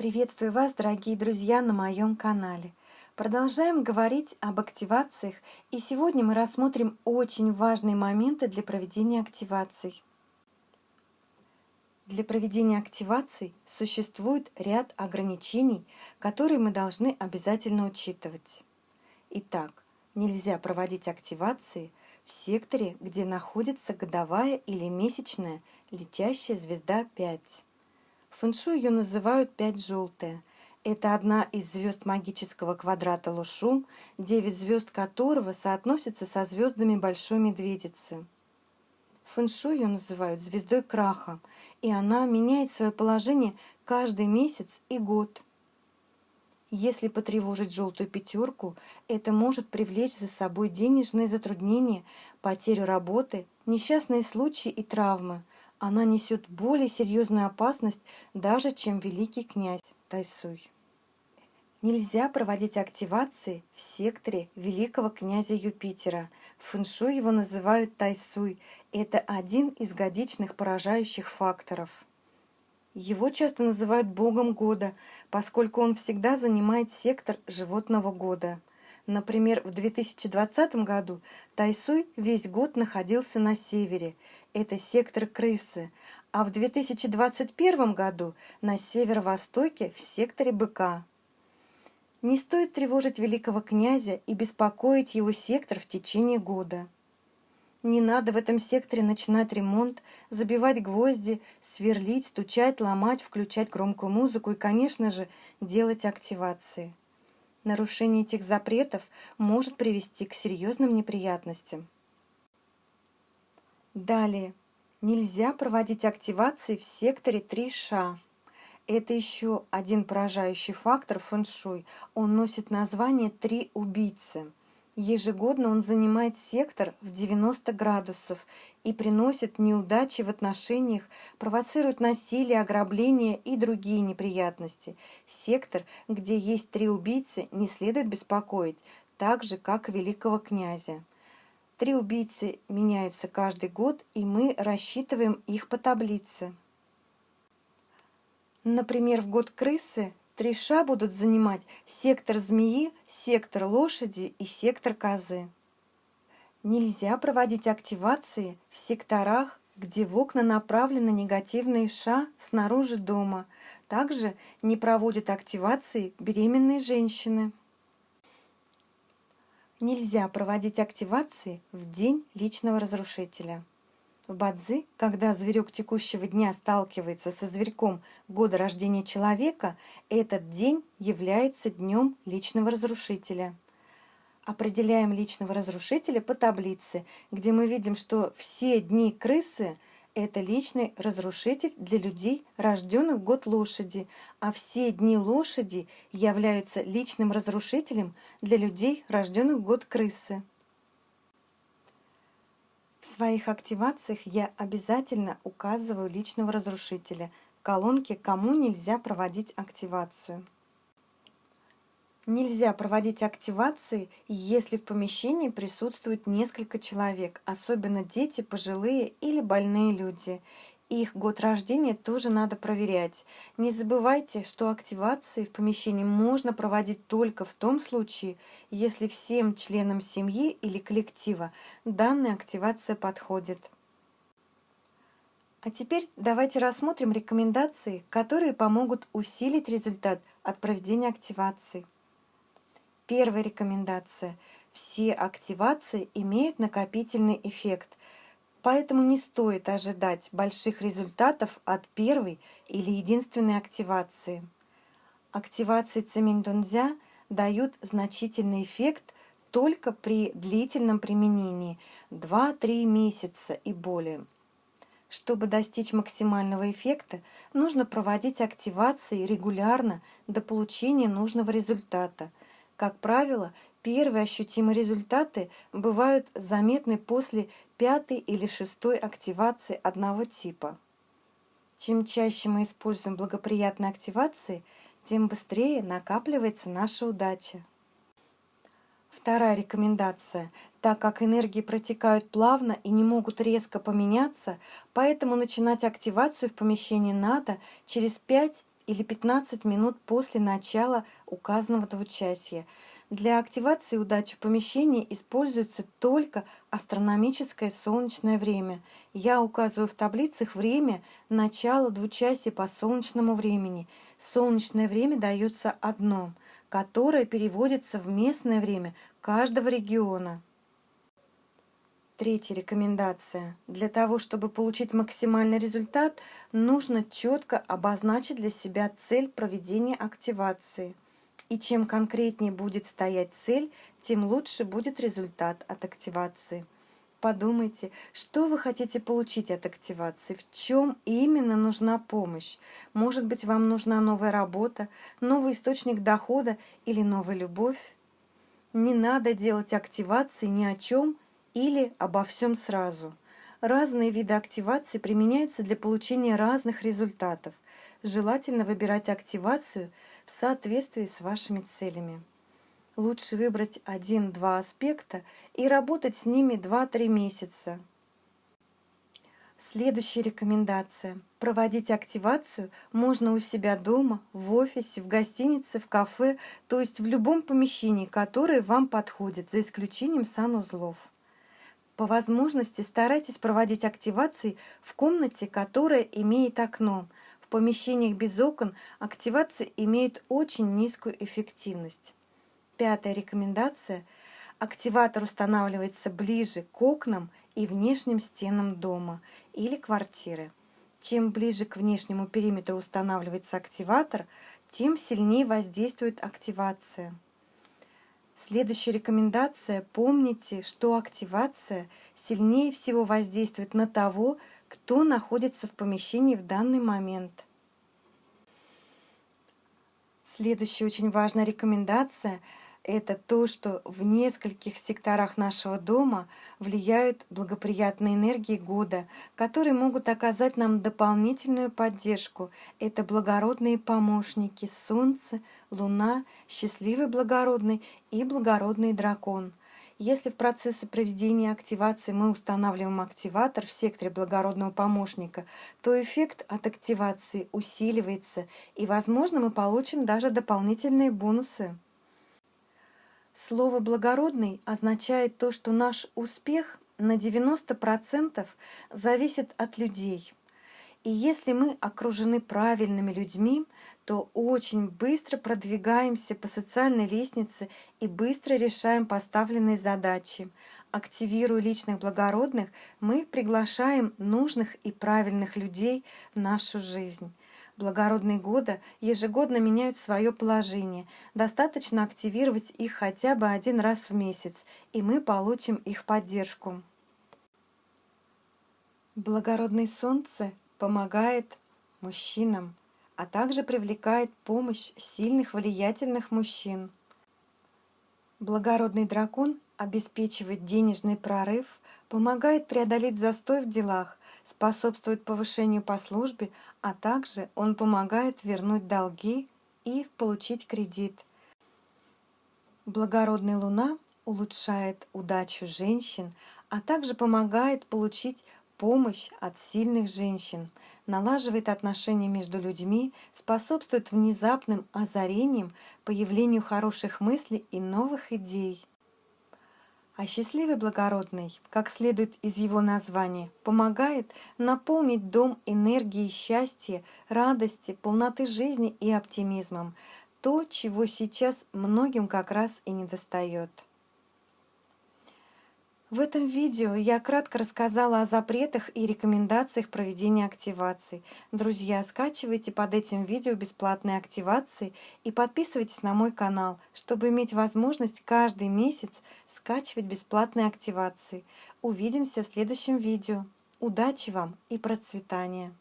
Приветствую вас, дорогие друзья, на моем канале. Продолжаем говорить об активациях, и сегодня мы рассмотрим очень важные моменты для проведения активаций. Для проведения активаций существует ряд ограничений, которые мы должны обязательно учитывать. Итак, нельзя проводить активации в секторе, где находится годовая или месячная летящая звезда 5. Фэншу ее называют «пять желтая». Это одна из звезд магического квадрата Лушу, девять звезд которого соотносятся со звездами Большой Медведицы. Фэншу ее называют звездой краха, и она меняет свое положение каждый месяц и год. Если потревожить желтую пятерку, это может привлечь за собой денежные затруднения, потерю работы, несчастные случаи и травмы, она несет более серьезную опасность даже, чем великий князь Тайсуй. Нельзя проводить активации в секторе великого князя Юпитера. В фэншу его называют Тайсуй. Это один из годичных поражающих факторов. Его часто называют богом года, поскольку он всегда занимает сектор животного года. Например, в 2020 году Тайсуй весь год находился на севере, это сектор крысы, а в 2021 году на северо-востоке в секторе быка. Не стоит тревожить великого князя и беспокоить его сектор в течение года. Не надо в этом секторе начинать ремонт, забивать гвозди, сверлить, стучать, ломать, включать громкую музыку и, конечно же, делать активации. Нарушение этих запретов может привести к серьезным неприятностям. Далее. Нельзя проводить активации в секторе 3 ша. Это еще один поражающий фактор фэншуй. Он носит название «Три убийцы». Ежегодно он занимает сектор в 90 градусов и приносит неудачи в отношениях, провоцирует насилие, ограбление и другие неприятности. Сектор, где есть три убийцы, не следует беспокоить, так же, как великого князя. Три убийцы меняются каждый год, и мы рассчитываем их по таблице. Например, в год крысы Три ша будут занимать сектор змеи, сектор лошади и сектор козы. Нельзя проводить активации в секторах, где в окна направлены негативные ша снаружи дома. Также не проводят активации беременные женщины. Нельзя проводить активации в день личного разрушителя. В Бадзи, когда зверек текущего дня сталкивается со зверьком года рождения человека, этот день является днем личного разрушителя. Определяем личного разрушителя по таблице, где мы видим, что все дни крысы – это личный разрушитель для людей, рожденных год лошади, а все дни лошади являются личным разрушителем для людей, рожденных год крысы. В своих активациях я обязательно указываю личного разрушителя в колонке «Кому нельзя проводить активацию». Нельзя проводить активации, если в помещении присутствует несколько человек, особенно дети, пожилые или больные люди, их год рождения тоже надо проверять. Не забывайте, что активации в помещении можно проводить только в том случае, если всем членам семьи или коллектива данная активация подходит. А теперь давайте рассмотрим рекомендации, которые помогут усилить результат от проведения активации. Первая рекомендация. Все активации имеют накопительный эффект, Поэтому не стоит ожидать больших результатов от первой или единственной активации. Активации цемень-дунзя дают значительный эффект только при длительном применении 2-3 месяца и более. Чтобы достичь максимального эффекта, нужно проводить активации регулярно до получения нужного результата. Как правило, Первые ощутимые результаты бывают заметны после пятой или шестой активации одного типа. Чем чаще мы используем благоприятные активации, тем быстрее накапливается наша удача. Вторая рекомендация. Так как энергии протекают плавно и не могут резко поменяться, поэтому начинать активацию в помещении надо через 5 или 15 минут после начала указанного двучасия. Для активации удачи в помещении используется только астрономическое солнечное время. Я указываю в таблицах время начала двучасия по солнечному времени. Солнечное время дается одно, которое переводится в местное время каждого региона. Третья рекомендация. Для того, чтобы получить максимальный результат, нужно четко обозначить для себя цель проведения активации. И чем конкретнее будет стоять цель, тем лучше будет результат от активации. Подумайте, что вы хотите получить от активации, в чем именно нужна помощь. Может быть, вам нужна новая работа, новый источник дохода или новая любовь. Не надо делать активации ни о чем или обо всем сразу. Разные виды активации применяются для получения разных результатов. Желательно выбирать активацию соответствии с вашими целями. Лучше выбрать один-два аспекта и работать с ними 2-3 месяца. Следующая рекомендация. Проводить активацию можно у себя дома, в офисе, в гостинице, в кафе, то есть в любом помещении, которое вам подходит, за исключением санузлов. По возможности старайтесь проводить активации в комнате, которая имеет окно. Помещениях без окон активация имеет очень низкую эффективность. Пятая рекомендация. Активатор устанавливается ближе к окнам и внешним стенам дома или квартиры. Чем ближе к внешнему периметру устанавливается активатор, тем сильнее воздействует активация. Следующая рекомендация. Помните, что активация сильнее всего воздействует на того, кто находится в помещении в данный момент. Следующая очень важная рекомендация – это то, что в нескольких секторах нашего дома влияют благоприятные энергии года, которые могут оказать нам дополнительную поддержку. Это благородные помощники Солнце, Луна, счастливый благородный и благородный дракон. Если в процессе проведения активации мы устанавливаем активатор в секторе благородного помощника, то эффект от активации усиливается, и, возможно, мы получим даже дополнительные бонусы. Слово «благородный» означает то, что наш успех на 90% зависит от людей. И если мы окружены правильными людьми, то очень быстро продвигаемся по социальной лестнице и быстро решаем поставленные задачи. Активируя личных благородных, мы приглашаем нужных и правильных людей в нашу жизнь. Благородные годы ежегодно меняют свое положение. Достаточно активировать их хотя бы один раз в месяц, и мы получим их поддержку. Благородное солнце помогает мужчинам, а также привлекает помощь сильных влиятельных мужчин. Благородный дракон обеспечивает денежный прорыв, помогает преодолеть застой в делах, способствует повышению по службе, а также он помогает вернуть долги и получить кредит. Благородная луна улучшает удачу женщин, а также помогает получить помощь от сильных женщин, налаживает отношения между людьми, способствует внезапным озарениям, появлению хороших мыслей и новых идей. А счастливый благородный, как следует из его названия, помогает наполнить дом энергией счастья, радости, полноты жизни и оптимизмом, то, чего сейчас многим как раз и недостает. В этом видео я кратко рассказала о запретах и рекомендациях проведения активаций. Друзья, скачивайте под этим видео бесплатные активации и подписывайтесь на мой канал, чтобы иметь возможность каждый месяц скачивать бесплатные активации. Увидимся в следующем видео. Удачи вам и процветания!